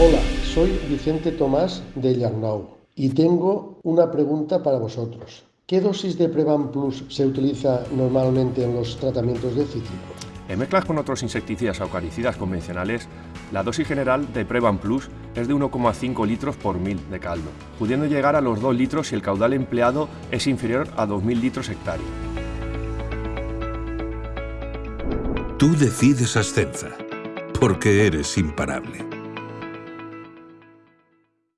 Hola, soy Vicente Tomás de Yarnau y tengo una pregunta para vosotros. ¿Qué dosis de Prevan Plus se utiliza normalmente en los tratamientos de cítricos? En mezclas con otros insecticidas aucaricidas convencionales, la dosis general de Prevan Plus es de 1,5 litros por mil de caldo, pudiendo llegar a los 2 litros si el caudal empleado es inferior a 2.000 litros hectárea. Tú decides Ascenza, porque eres imparable.